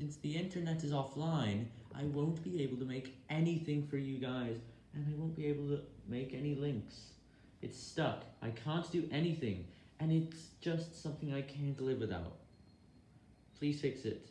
Since the internet is offline, I won't be able to make anything for you guys, and I won't be able to make any links. It's stuck, I can't do anything, and it's just something I can't live without. Please fix it.